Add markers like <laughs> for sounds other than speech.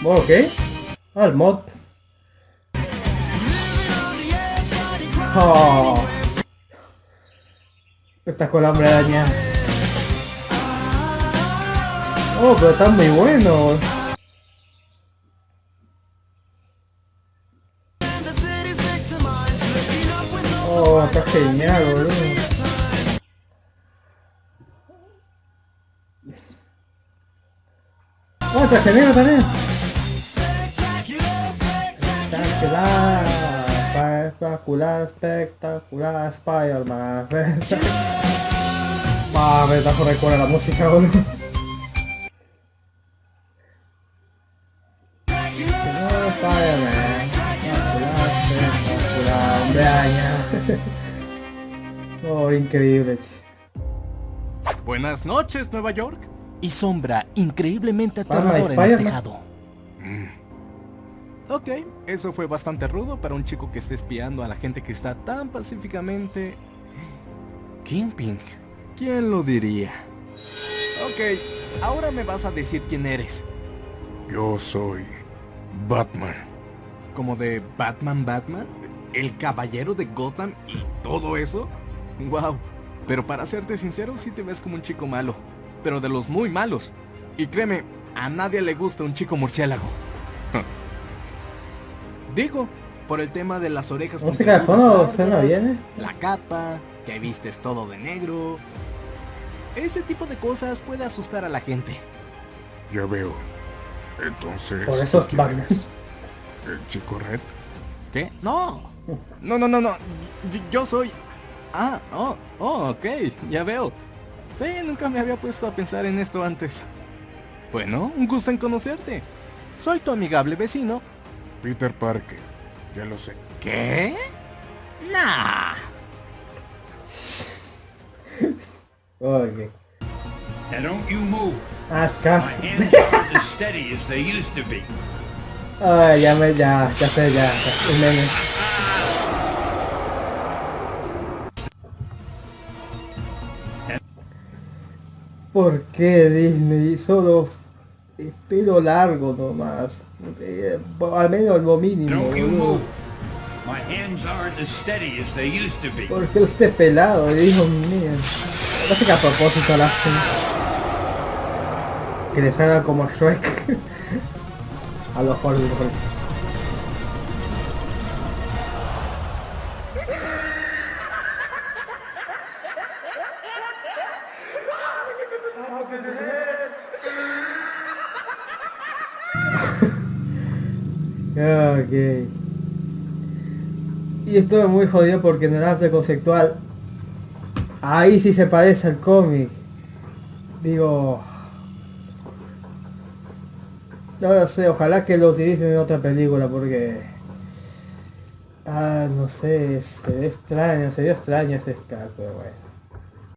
¿Modo qué? Ah, el mod. Oh. Espectacular hombre araña. Oh, pero están muy buenos. Oh, está genial, boludo. Oh, está genial también. Espectacular, espectacular, espectacular, Spider-Man. <laughs> Ah, me está recuerda la música, boludo. Spider-Man. Espectacular, espectacular, hombre. Oh, increíble. Buenas noches, Nueva York. Y sombra increíblemente aterradora en el tejado. Ok, eso fue bastante rudo para un chico que está espiando a la gente que está tan pacíficamente... Kingpin. ¿Quién lo diría? Ok, ahora me vas a decir quién eres. Yo soy Batman. ¿Como de Batman Batman? ¿El caballero de Gotham y todo eso? Wow, pero para serte sincero sí te ves como un chico malo. Pero de los muy malos. Y créeme, a nadie le gusta un chico murciélago. Digo, por el tema de las orejas Música de fondo suena bien, ¿eh? La capa, que vistes todo de negro. Ese tipo de cosas puede asustar a la gente. Ya veo. Entonces. Por eso ¿tú es? ¿El chico red? ¿Qué? No. No, no, no, no. Yo, yo soy... Ah, oh, oh, ok, ya veo. Sí, nunca me había puesto a pensar en esto antes. Bueno, un gusto en conocerte. Soy tu amigable vecino. Peter Parker. Ya lo sé. ¿Qué? Nah. <laughs> Oye. Now don't you move. Ah, aren't as steady as they used to be. Ay, ya me, ya, ya sé, ya. ya, un meme. ¿Por qué Disney solo f- pelo largo nomás? Eh, al menos lo mínimo, Don't you boludo. move. My hands aren't as steady as they used to be. ¿Por qué usted pelado? Dios mío. Parece que a propósito lo hacen. Que les haga como Shrek. <laughs> a lo mejor, me parece. Ok. Y esto es muy jodido porque en el arte conceptual ahí sí se parece al cómic. Digo... No lo sé, ojalá que lo utilicen en otra película porque... Ah, no sé, se ve extraño, se ve extraño ese pero bueno.